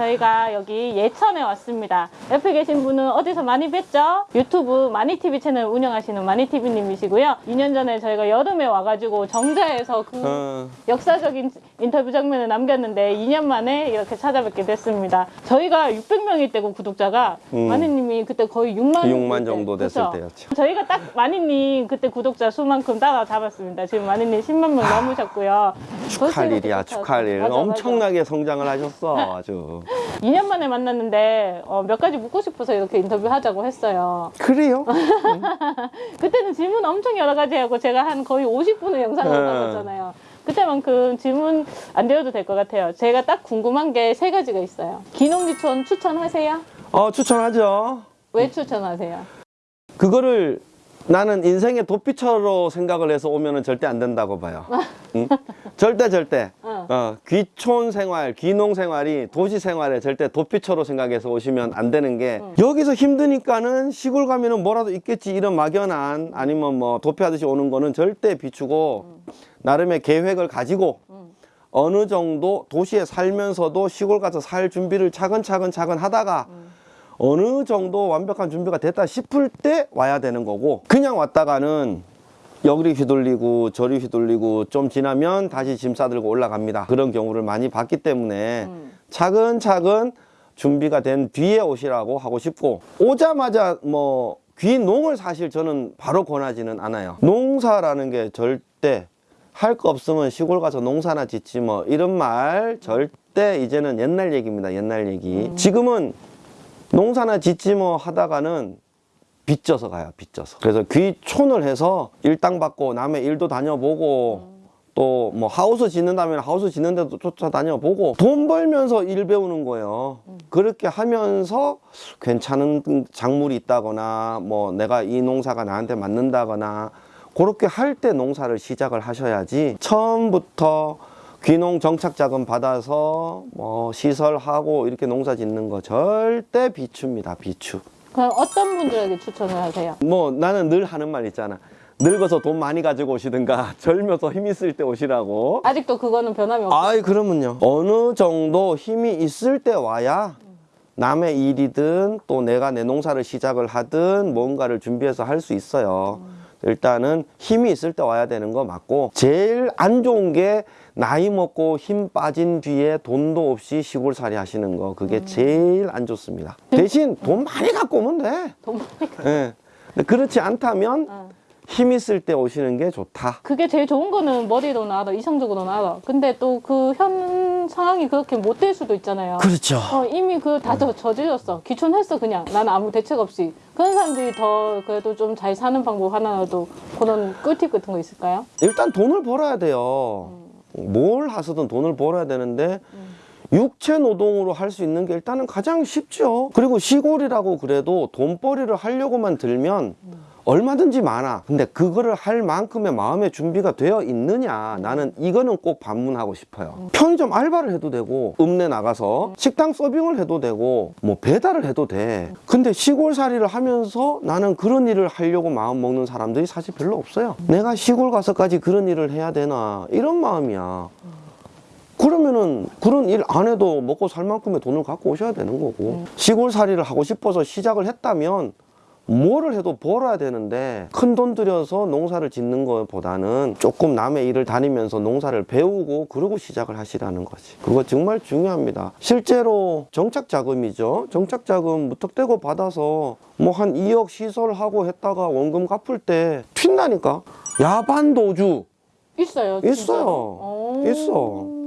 저희가 여기 예천에 왔습니다. 옆에 계신 분은 어디서 많이 뵀죠? 유튜브 마니TV 채널 운영하시는 마니TV님이시고요. 2년 전에 저희가 여름에 와가지고 정자에서 그 어, 역사적인 인터뷰 장면을 남겼는데 2년 만에 이렇게 찾아뵙게 됐습니다. 저희가 600명일 때고 구독자가 음. 마니님이 그때 거의 6만 6만 정도 됐을 그쵸? 때였죠. 저희가 딱 마니님 그때 구독자 수만큼 따라잡았습니다. 지금 마니님 10만 명 넘으셨고요. 축하할 일이야, 축하할 일. 맞아, 맞아. 엄청나게 성장을 하셨어, 아주. 2년 만에 만났는데 어, 몇 가지 묻고 싶어서 이렇게 인터뷰하자고 했어요. 그래요? 그때는 질문 엄청 여러 가지 하고 제가 한 거의 50분의 영상을 네. 담았잖아요. 그때만큼 질문 안 드려도 될 것 같아요. 제가 딱 궁금한 게 세 가지가 있어요. 기농지촌 추천하세요? 어, 추천하죠. 왜 추천하세요? 그거를 나는 인생의 도피처로 생각을 해서 오면은 절대 안 된다고 봐요. 응? 절대 절대. 어. 어, 귀촌 생활, 귀농 생활이 도시 생활에 절대 도피처로 생각해서 오시면 안 되는 게 여기서 힘드니까는 시골 가면은 뭐라도 있겠지 이런 막연한 아니면 뭐 도피하듯이 오는 거는 절대 비추고 나름의 계획을 가지고 어느 정도 도시에 살면서도 시골 가서 살 준비를 차근차근 차근 하다가 어느 정도 완벽한 준비가 됐다 싶을 때 와야 되는 거고 그냥 왔다가는 여기 휘둘리고 저리 휘둘리고 좀 지나면 다시 짐 싸들고 올라갑니다. 그런 경우를 많이 봤기 때문에 음. 차근차근 준비가 된 뒤에 오시라고 하고 싶고 오자마자 뭐 귀농을 사실 저는 바로 권하지는 않아요. 농사라는 게 절대 할 거 없으면 시골 가서 농사나 짓지 뭐 이런 말 절대 이제는 옛날 얘기입니다 옛날 얘기. 지금은 농사나 짓지 뭐 하다가는 빚져서 가요 빚져서. 그래서 귀촌을 해서 일당 받고 남의 일도 다녀보고 또뭐 하우스 짓는다면 하우스 짓는 데도 쫓아다녀보고 돈 벌면서 일 배우는 거예요. 그렇게 하면서 괜찮은 작물이 있다거나 뭐 내가 이 농사가 나한테 맞는다거나 그렇게 할 때 농사를 시작을 하셔야지 처음부터 귀농 정착 자금 받아서 뭐 시설하고 이렇게 농사 짓는 거 절대 비추입니다. 비추. 그럼 어떤 분들에게 추천을 하세요? 뭐 나는 늘 하는 말 있잖아. 늙어서 돈 많이 가지고 오시든가 젊어서 힘 있을 때 오시라고. 아직도 그거는 변함이 없어요. 아이 그러면요. 어느 정도 힘이 있을 때 와야 남의 일이든 또 내가 내 농사를 시작을 하든 뭔가를 준비해서 할 수 있어요. 일단은 힘이 있을 때 와야 되는 거 맞고 제일 안 좋은 게 나이 먹고 힘 빠진 뒤에 돈도 없이 시골살이 하시는 거 그게 제일 안 좋습니다 대신 돈 많이 갖고 오면 돼돈 많이 가- 예. 근데 그렇지 않다면 어. 힘 있을 때 오시는 게 좋다. 그게 제일 좋은 거는 머리로는 알아, 이성적으로는 알아. 근데 또 그 현 상황이 그렇게 못 될 수도 있잖아요. 그렇죠. 어, 이미 그다 저질렀어. 귀촌했어 그냥. 나는 아무 대책 없이. 그런 사람들이 더 그래도 좀 잘 사는 방법 하나라도 그런 꿀팁 같은 거 있을까요? 일단 돈을 벌어야 돼요. 뭘 하서든 돈을 벌어야 되는데 육체 노동으로 할 수 있는 게 일단은 가장 쉽죠. 그리고 시골이라고 그래도 돈벌이를 하려고만 들면 얼마든지 많아. 근데 그거를 할 만큼의 마음의 준비가 되어 있느냐. 나는 이거는 꼭 반문하고 싶어요. 편의점 알바를 해도 되고, 읍내 나가서 식당 서빙을 해도 되고, 뭐 배달을 해도 돼. 근데 시골살이를 하면서 나는 그런 일을 하려고 마음 먹는 사람들이 사실 별로 없어요. 내가 시골 가서까지 그런 일을 해야 되나. 이런 마음이야. 그러면은 그런 일 안 해도 먹고 살 만큼의 돈을 갖고 오셔야 되는 거고 시골살이를 하고 싶어서 시작을 했다면 뭐를 해도 벌어야 되는데 큰 돈 들여서 농사를 짓는 것보다는 조금 남의 일을 다니면서 농사를 배우고 그러고 시작을 하시라는 거지 그거 정말 중요합니다 실제로 정착 자금이죠 정착 자금 무턱대고 받아서 뭐 한 2억 시설하고 했다가 원금 갚을 때 튄다니까 야반 도주 있어요. 있어요. 있어.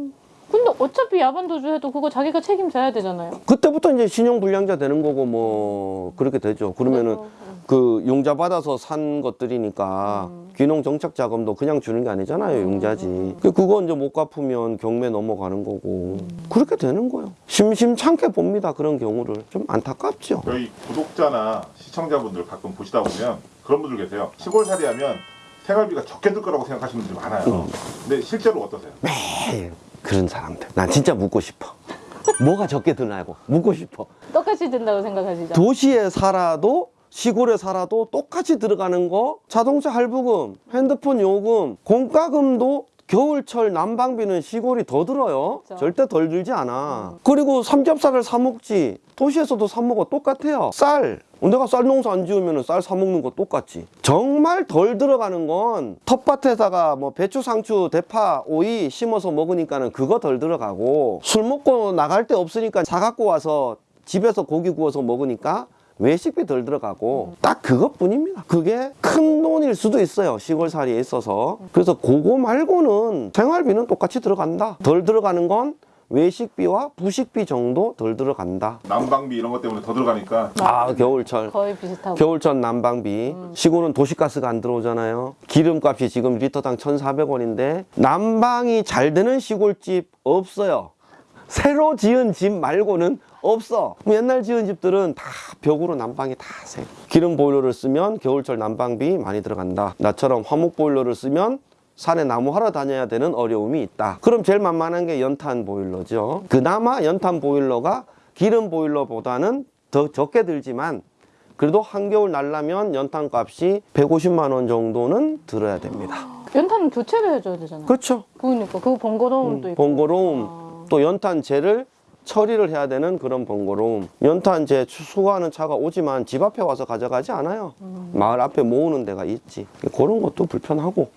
근데 어차피 야반 도주해도 그거 자기가 책임져야 되잖아요. 그때부터 이제 신용 불량자 되는 거고 뭐 그렇게 되죠. 그러면은 그래서, 그 용자 받아서 산 것들이니까 귀농 정착 자금도 그냥 주는 게 아니잖아요. 용자지. 그 그거 이제 못 갚으면 경매 넘어가는 거고 그렇게 되는 거예요. 심심찮게 봅니다. 그런 경우를 좀 안타깝죠. 저희 구독자나 시청자분들 가끔 보시다 보면 그런 분들 계세요. 시골살이 하면 생활비가 적게 들 거라고 생각하시는 분들이 많아요. 근데 실제로 어떠세요? 에이, 그런 사람들. 난 진짜 묻고 싶어. 뭐가 적게 드나고 묻고 싶어. 똑같이 된다고 생각하시죠? 도시에 살아도 시골에 살아도 똑같이 들어가는 거 자동차 할부금, 핸드폰 요금, 공과금도 겨울철 난방비는 시골이 더 들어요. 그쵸. 절대 덜 들지 않아. 그리고 삼겹살을 사 먹지. 도시에서도 사 먹어 똑같아요. 쌀. 내가 쌀 농사 안 지으면 쌀 사 먹는 거 똑같지. 정말 덜 들어가는 건 텃밭에다가 뭐 배추, 상추, 대파, 오이 심어서 먹으니까는 그거 덜 들어가고 술 먹고 나갈 데 없으니까 사 갖고 와서 집에서 고기 구워서 먹으니까 외식비 덜 들어가고 딱 그것뿐입니다. 그게 큰 돈일 수도 있어요. 시골살이에 있어서. 그래서 그거 말고는 생활비는 똑같이 들어간다. 덜 들어가는 건 외식비와 부식비 정도 덜 들어간다. 난방비 이런 것 때문에 더 들어가니까 아 겨울철. 거의 비슷하고. 겨울철 난방비 시골은 도시가스가 안 들어오잖아요 기름값이 지금 리터당 1,400원인데 난방이 잘 되는 시골집 없어요 새로 지은 집 말고는 없어 뭐 옛날 지은 집들은 다 벽으로 난방이 다새 기름 보일러를 쓰면 겨울철 난방비 많이 들어간다 나처럼 화목 보일러를 쓰면 산에 나무 하러 다녀야 되는 어려움이 있다 그럼 제일 만만한 게 연탄 보일러죠 그나마 연탄 보일러가 기름 보일러보다는 더 적게 들지만 그래도 한겨울 날라면 연탄 값이 150만 원 정도는 들어야 됩니다. 연탄은 교체를 해줘야 되잖아. 그렇죠. 그러니까 그 번거로움도 있고. 번거로움 아. 또 연탄재를 처리를 해야 되는 그런 번거로움. 연탄재 수거하는 차가 오지만 집 앞에 와서 가져가지 않아요. 마을 앞에 모으는 데가 있지. 그런 것도 불편하고.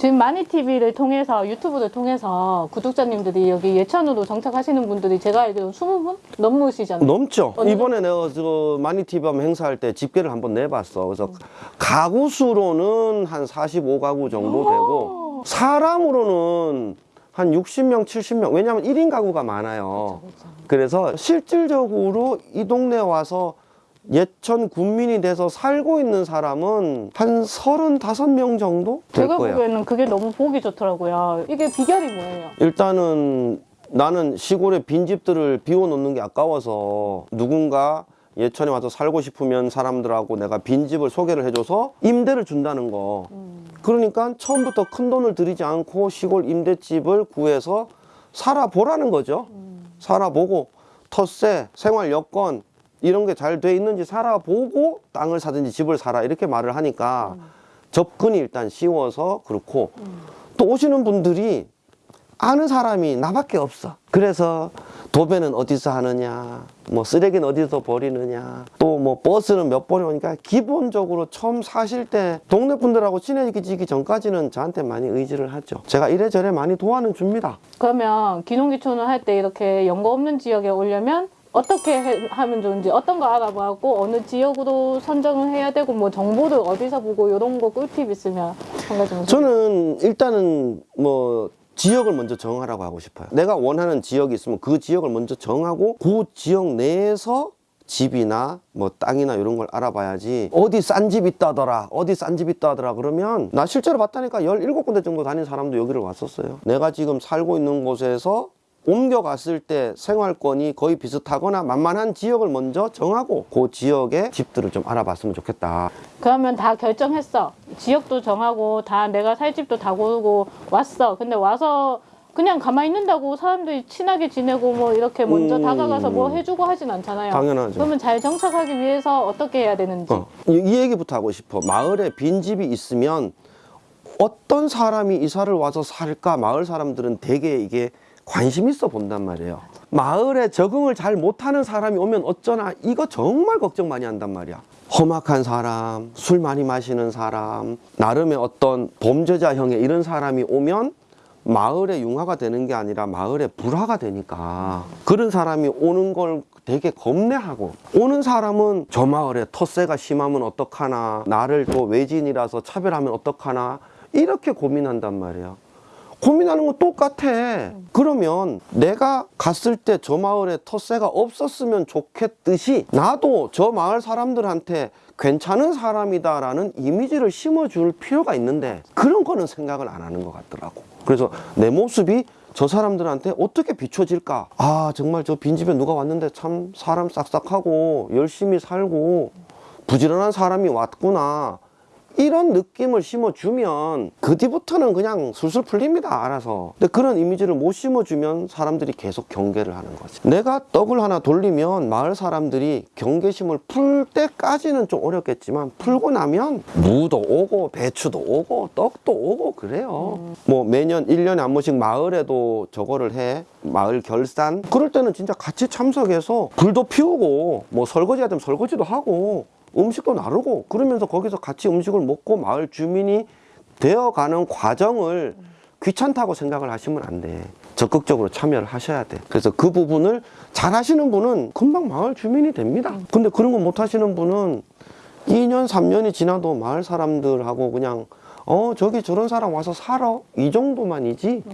지금 마니TV를 통해서 유튜브를 통해서 구독자님들이 여기 예천으로 정착하시는 분들이 제가 알기로 20분 넘으시잖아요. 넘죠. 이번에 내가 저 마니티비 한번 행사할 때 집계를 한번 내봤어. 그래서 가구 수로는 한 45가구 정도 되고 사람으로는 한 60명, 70명. 왜냐하면 1인 가구가 많아요. 그래서 실질적으로 이 동네 와서 예천 군민이 돼서 살고 있는 사람은 한 35명 정도 될 제가 거예요. 보기에는 그게 너무 보기 좋더라고요. 이게 비결이 뭐예요? 일단은 나는 시골에 빈집들을 비워놓는 게 아까워서 누군가 예천에 와서 살고 싶으면 사람들하고 내가 빈집을 소개를 해줘서 임대를 준다는 거. 그러니까 처음부터 큰 돈을 들이지 않고 시골 임대집을 구해서 살아보라는 거죠. 살아보고 텃세, 생활 여건 이런 게 잘 돼 있는지 살아보고 땅을 사든지 집을 사라 이렇게 말을 하니까 접근이 일단 쉬워서 그렇고 또 오시는 분들이 아는 사람이 나밖에 없어. 그래서 도배는 어디서 하느냐, 뭐 쓰레기는 어디서 버리느냐, 또 뭐 버스는 몇 번에 오니까 기본적으로 처음 사실 때 동네 분들하고 친해지기 전까지는 저한테 많이 의지를 하죠. 제가 이래저래 많이 도와는 줍니다. 그러면 기농기촌을 할때 이렇게 연고 없는 지역에 오려면 어떻게 해- 하면 좋은지 어떤 거 알아보고 어느 지역으로 선정을 해야 되고 뭐 정보를 어디서 보고 이런 거 꿀팁 있으면 한 가지만 저는 일단은 뭐 지역을 먼저 정하라고 하고 싶어요. 내가 원하는 지역이 있으면 그 지역을 먼저 정하고 그 지역 내에서 집이나 뭐 땅이나 이런 걸 알아봐야지 어디 싼 집 있다더라 어디 싼 집 있다더라 그러면 나 실제로 봤다니까 17군데 정도 다닌 사람도 여기를 왔었어요 내가 지금 살고 있는 곳에서 옮겨갔을 때 생활권이 거의 비슷하거나 만만한 지역을 먼저 정하고 그 지역의 집들을 좀 알아봤으면 좋겠다 그러면 다 결정했어. 지역도 정하고 다 내가 살 집도 다 고르고 왔어. 근데 와서 그냥 가만히 있는다고 사람들이 친하게 지내고 뭐 이렇게 먼저 음. 다가가서 뭐 해주고 하진 않잖아요. 당연하죠. 그러면 잘 정착하기 위해서 어떻게 해야 되는지. 어, 이, 이 얘기부터 하고 싶어. 마을에 빈집이 있으면 어떤 사람이 이사를 와서 살까? 마을 사람들은 되게 이게 관심 있어 본단 말이에요. 마을에 적응을 잘 못하는 사람이 오면 어쩌나 이거 정말 걱정 많이 한단 말이야. 험악한 사람, 술 많이 마시는 사람, 나름의 어떤 범죄자 형의 이런 사람이 오면 마을에 융화가 되는 게 아니라 마을에 불화가 되니까 그런 사람이 오는 걸 되게 겁내하고 오는 사람은 저 마을에 텃세가 심하면 어떡하나 나를 또 외진이라서 차별하면 어떡하나 이렇게 고민한단 말이에요 고민하는 건 똑같아. 그러면 내가 갔을 때 저 마을에 텃세가 없었으면 좋겠듯이 나도 저 마을 사람들한테 괜찮은 사람이다 라는 이미지를 심어줄 필요가 있는데 그런 거는 생각을 안 하는 것 같더라고. 그래서 내 모습이 저 사람들한테 어떻게 비춰질까? 아 정말 저 빈집에 누가 왔는데 참 사람 싹싹하고 열심히 살고 부지런한 사람이 왔구나 이런 느낌을 심어주면 그 뒤부터는 그냥 술술 풀립니다 알아서. 근데 그런 이미지를 못 심어주면 사람들이 계속 경계를 하는 거지. 내가 떡을 하나 돌리면 마을 사람들이 경계심을 풀 때까지는 좀 어렵겠지만 풀고 나면 무도 오고 배추도 오고 떡도 오고 그래요. 뭐 매년 일년에 한 번씩 마을에도 저거를 해. 마을 결산. 그럴 때는 진짜 같이 참석해서 불도 피우고 뭐 설거지 하면 설거지도 하고 음식도 나르고 그러면서 거기서 같이 음식을 먹고 마을 주민이 되어가는 과정을 귀찮다고 생각을 하시면 안 돼. 적극적으로 참여를 하셔야 돼. 그래서 그 부분을 잘 하시는 분은 금방 마을 주민이 됩니다. 근데 그런 거 못 하시는 분은 2년, 3년이 지나도 마을 사람들하고 그냥 어, 저기 저런 사람 와서 살아. 이 정도만이지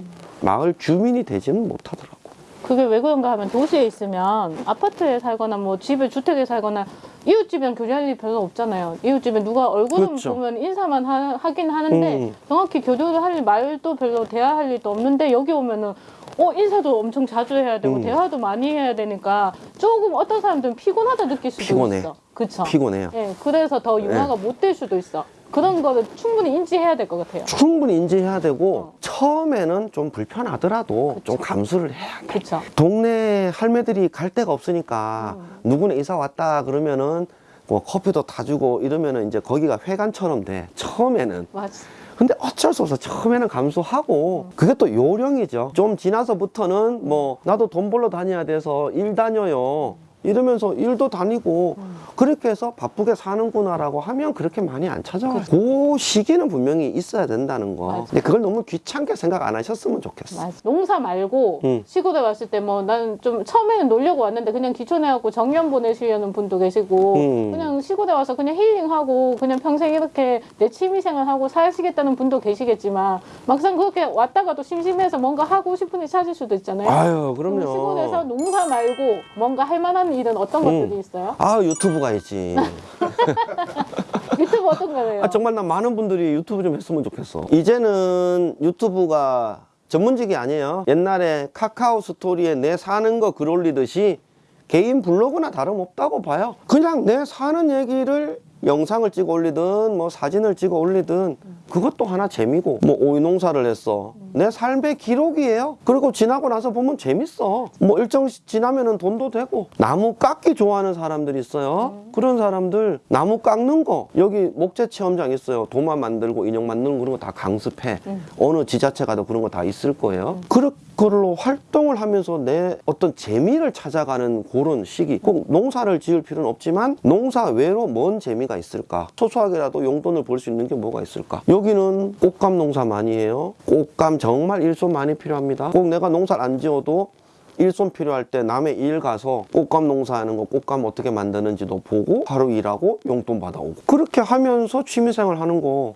마을 주민이 되지는 못하더라고. 그게 왜 그런가 하면 도시에 있으면 아파트에 살거나 뭐 집에 주택에 살거나 이웃집이랑 교류할 일이 별로 없잖아요. 이웃집에 누가 얼굴을 그렇죠. 보면 인사만 하, 긴 하는데 음. 정확히 교류를 할 일, 말도 별로 대화할 일도 없는데 여기 오면은 어 인사도 엄청 자주 해야 되고 음. 대화도 많이 해야 되니까 조금 어떤 사람들은 피곤하다 느낄 수도 피곤해. 있어. 그쵸? 피곤해요. 예, 그래서 더 융화가 못될 수도 있어. 그런 거를 충분히 인지해야 될 것 같아요. 충분히 인지해야 되고 어. 처음에는 좀 불편하더라도 좀 감수를 해야 돼. 그쵸? 동네 할매들이 갈 데가 없으니까 음. 누구네 이사 왔다 그러면은 뭐 커피도 다 주고 이러면은 이제 거기가 회관처럼 돼. 처음에는. 맞아. 근데 어쩔 수 없어. 처음에는 감수하고 그게 또 요령이죠. 좀 지나서부터는 뭐 나도 돈 벌러 다녀야 돼서 일 다녀요. 이러면서 일도 다니고 그렇게 해서 바쁘게 사는구나라고 하면 그렇게 많이 안 찾아와요. 그 시기는 분명히 있어야 된다는 거. 맞아. 근데 그걸 너무 귀찮게 생각 안 하셨으면 좋겠어. 맞아. 농사 말고 음. 시골에 왔을 때 뭐 나는 좀 처음에는 놀려고 왔는데 그냥 귀촌해갖고 정년 보내시려는 분도 계시고 음. 그냥 시골에 와서 그냥 힐링하고 그냥 평생 이렇게 내 취미생활하고 사시겠다는 분도 계시겠지만 막상 그렇게 왔다가도 심심해서 뭔가 하고 싶은 일 찾을 수도 있잖아요. 아유, 그럼 그럼요. 시골에서 농사 말고 뭔가 할 만한 일은 어떤 음. 것들이 있어요? 아, 유튜브 가야지. 유튜브 어떤 거예요? 아, 정말 난 많은 분들이 유튜브 좀 했으면 좋겠어. 이제는 유튜브가 전문직이 아니에요. 옛날에 카카오 스토리에 내 사는 거 글 올리듯이 개인 블로그나 다름없다고 봐요. 그냥 내 사는 얘기를 영상을 찍어 올리든 뭐 사진을 찍어 올리든 그것도 하나 재미고 뭐 오이 농사를 했어 내 삶의 기록이에요. 그리고 지나고 나서 보면 재밌어. 뭐 일정 시 지나면 은 돈도 되고. 나무 깎기 좋아하는 사람들이 있어요. 그런 사람들 나무 깎는 거. 여기 목재 체험장 있어요. 도마 만들고 인형 만드는 그런 거 다 강습해. 어느 지자체 가도 그런 거 다 있을 거예요. 그걸로 활동을 하면서 내 어떤 재미를 찾아가는 그런 시기. 꼭 농사를 지을 필요는 없지만 농사 외로 뭔 재미가 있을까? 소소하게라도 용돈을 벌 수 있는 게 뭐가 있을까? 여기는 꽃감 농사 많이 해요. 꽃감 정말 일손 많이 필요합니다 꼭 내가 농사를 안 지어도 일손 필요할 때 남의 일 가서 꽃감 농사하는 거 꽃감 어떻게 만드는지도 보고 하루 일하고 용돈 받아오고 그렇게 하면서 취미생활 하는 거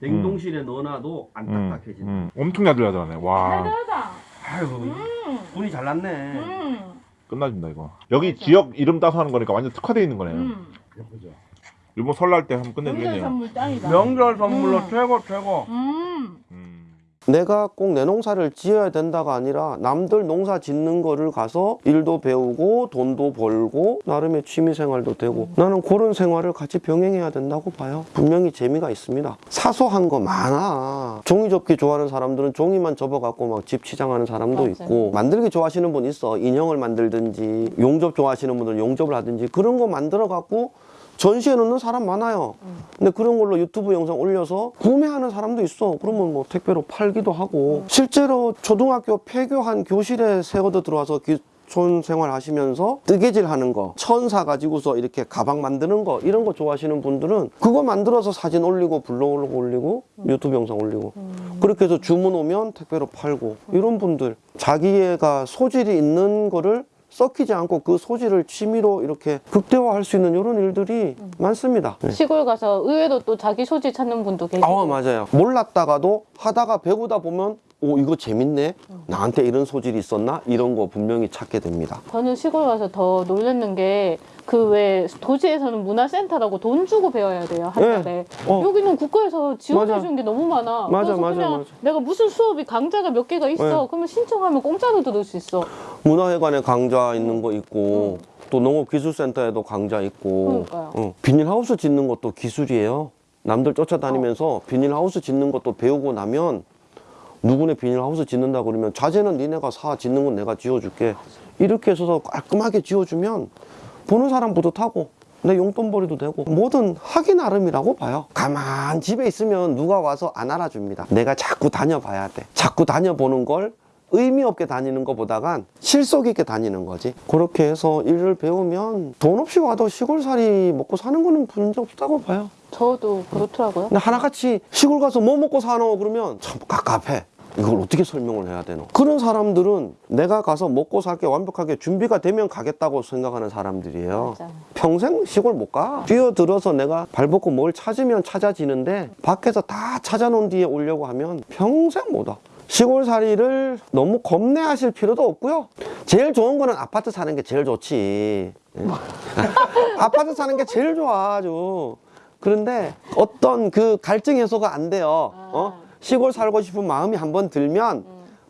냉동실에 넣어놔도 안 음, 딱딱해진다 음. 엄청 야들야들하네. 와 대단하다. 아유 분이 잘났네 음. 끝나준다 이거. 여기 지역 이름 따서 하는 거니까 완전 특화되어 있는 거네요. 음. 일본 설날 때 한번 명절 끝내주겠네요. 선물 짱이다. 명절 선물로 음. 최고 최고. 음. 음. 내가 꼭 내 농사를 지어야 된다가 아니라 남들 농사 짓는 거를 가서 일도 배우고 돈도 벌고 나름의 취미 생활도 되고 나는 그런 생활을 같이 병행해야 된다고 봐요. 분명히 재미가 있습니다. 사소한 거 많아. 종이 접기 좋아하는 사람들은 종이만 접어갖고 막 집 치장하는 사람도 맞아요. 있고 만들기 좋아하시는 분 있어. 인형을 만들든지 용접 좋아하시는 분들은 용접을 하든지 그런 거 만들어갖고 전시해 놓는 사람 많아요. 근데 그런 걸로 유튜브 영상 올려서 구매하는 사람도 있어. 그러면 뭐 택배로 팔기도 하고. 실제로 초등학교 폐교한 교실에 세워도 들어와서 기 촌 생활 하시면서 뜨개질 하는 거, 천사 가지고서 이렇게 가방 만드는 거, 이런 거 좋아하시는 분들은 그거 만들어서 사진 올리고 블로그 올리고 유튜브 영상 올리고 그렇게 해서 주문 오면 택배로 팔고 이런 분들 자기가 소질이 있는 거를 썩히지 않고 그 소질을 취미로 이렇게 극대화할 수 있는 이런 일들이 많습니다. 네. 시골 가서 의외로 또 자기 소질 찾는 분도 계시고. 아 맞아요. 몰랐다가도 하다가 배우다 보면 오 이거 재밌네. 나한테 이런 소질이 있었나? 이런 거 분명히 찾게 됩니다. 저는 시골 와서 더 놀랐는 게 그 왜 도시에서는 문화센터라고 돈 주고 배워야 돼요 한 네. 달에 어. 여기는 국가에서 지원해. 주는 게 너무 많아 맞아, 그래서 맞아, 그냥 맞아. 내가 무슨 수업이 강좌가 몇 개가 있어 네. 그러면 신청하면 공짜로 들을 수 있어 문화회관에 강좌 있는 거 있고 또 농업기술센터에도 강좌 있고. 어, 비닐하우스 짓는 것도 기술이에요. 남들 쫓아다니면서 비닐하우스 짓는 것도 배우고 나면 누구네 비닐하우스 짓는다 그러면 자재는 니네가 사 짓는 건 내가 지어줄게 이렇게 해서 깔끔하게 지어주면 보는 사람 뿌듯하고 내 용돈벌이도 되고 뭐든 하기 나름이라고 봐요. 가만 집에 있으면 누가 와서 안 알아줍니다. 내가 자꾸 다녀봐야 돼. 자꾸 다녀보는 걸 의미 없게 다니는 것보다간 실속 있게 다니는 거지. 그렇게 해서 일을 배우면 돈 없이 와도 시골살이 먹고 사는 거는 문제 없다고 봐요. 저도 그렇더라고요. 근데 하나같이 시골 가서 뭐 먹고 사노? 그러면 참 갑갑해 이걸 어떻게 설명을 해야 되노? 그런 사람들은 내가 가서 먹고 살게 완벽하게 준비가 되면 가겠다고 생각하는 사람들이에요. 맞아요. 평생 시골 못가. 뛰어들어서 내가 발벗고 뭘 찾으면 찾아지는데 밖에서 다 찾아놓은 뒤에 오려고 하면 평생 못와. 시골살이를 너무 겁내하실 필요도 없고요. 제일 좋은 거는 아파트 사는 게 제일 좋지. 예. 아파트 사는 게 제일 좋아 아주. 그런데 어떤 그 갈증 해소가 안 돼요. 어? 시골 살고 싶은 마음이 한번 들면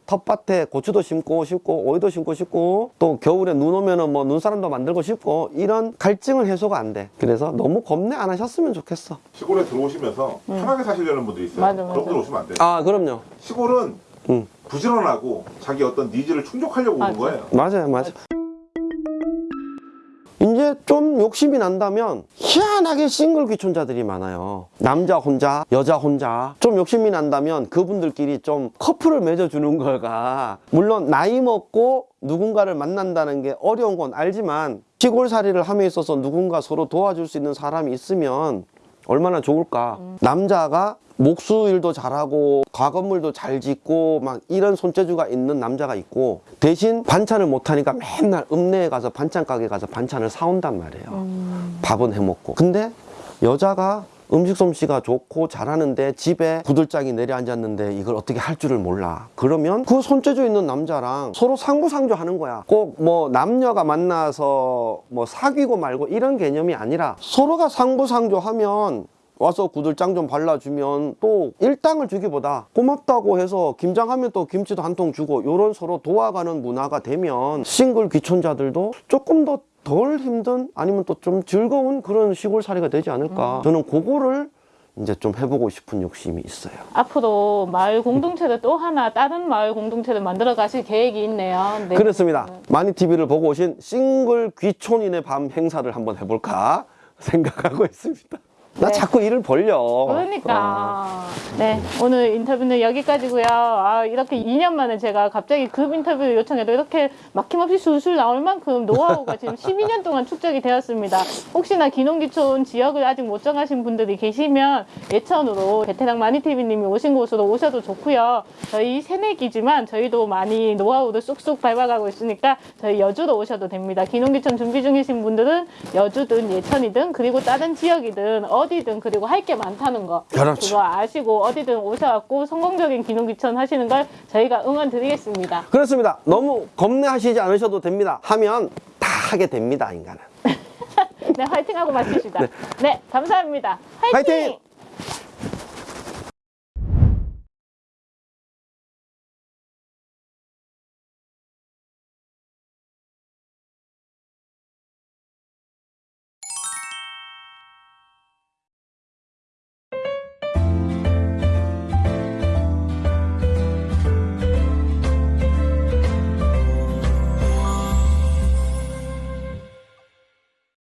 텃밭에 고추도 심고 싶고 오이도 심고 싶고 또 겨울에 눈 오면은 뭐 눈사람도 만들고 싶고 이런 갈증을 해소가 안 돼. 그래서 너무 겁내 안 하셨으면 좋겠어. 시골에 들어오시면서 편하게 사시려는 분들이 있어요. 맞아, 맞아. 그런 분들 오시면 안 돼요. 아 그럼요. 시골은 음. 부지런하고 자기 어떤 needs를 충족하려고 오는 맞아. 거예요. 맞아요, 맞아. 이제 좀 욕심이 난다면 희한하게 싱글 귀촌자들이 많아요. 남자 혼자, 여자 혼자. 좀 욕심이 난다면 그분들끼리 좀 커플을 맺어주는 거가 물론 나이 먹고 누군가를 만난다는 게 어려운 건 알지만 시골살이를 함에 있어서 누군가 서로 도와줄 수 있는 사람이 있으면 얼마나 좋을까. 남자가 목수 일도 잘하고 가건물도 잘 짓고 막 이런 손재주가 있는 남자가 있고 대신 반찬을 못하니까 맨날 읍내에 가서 반찬 가게 가서 반찬을 사온단 말이에요. 밥은 해먹고. 근데 여자가 음식 솜씨가 좋고 잘하는데 집에 구들장이 내려앉았는데 이걸 어떻게 할 줄을 몰라. 그러면 그 손재주 있는 남자랑 서로 상부상조 하는 거야. 꼭 뭐 남녀가 만나서 뭐 사귀고 말고 이런 개념이 아니라 서로가 상부상조 하면 와서 구들장 좀 발라주면 또 일당을 주기보다 고맙다고 해서 김장하면 또 김치도 한 통 주고 요런 서로 도와가는 문화가 되면 싱글 귀촌자들도 조금 더 덜 힘든 아니면 또 좀 즐거운 그런 시골살이가 되지 않을까. 저는 그거를 이제 좀 해보고 싶은 욕심이 있어요. 앞으로 마을 공동체를 또 하나 다른 마을 공동체를 만들어 가실 계획이 있네요. 네. 그렇습니다. 마니TV를 보고 오신 싱글 귀촌인의 밤 행사를 한번 해볼까 생각하고 있습니다 나 네. 자꾸 일을 벌려 그러니까 네 오늘 인터뷰는 여기까지고요. 아 이렇게 2년 만에 제가 갑자기 급 인터뷰 요청해도 이렇게 막힘없이 술술 나올 만큼 노하우가 지금 12년 동안 축적이 되었습니다. 혹시나 기농기촌 지역을 아직 못 정하신 분들이 계시면 예천으로 베테랑 마니TV님이 오신 곳으로 오셔도 좋고요. 저희 새내기지만 저희도 많이 노하우를 쑥쑥 밟아가고 있으니까 저희 여주로 오셔도 됩니다. 기농기촌 준비 중이신 분들은 여주든 예천이든 그리고 다른 지역이든 어 디든 그리고 할 게 많다는 거 그렇죠. 그거 아시고 어디든 오셔갖고 성공적인 기농기촌 하시는 걸 저희가 응원 드리겠습니다. 그렇습니다. 너무 겁내하시지 않으셔도 됩니다. 하면 다 하게 됩니다, 인간은. 네, 화이팅하고 마치시다. 네, 감사합니다. 화이팅! 화이팅!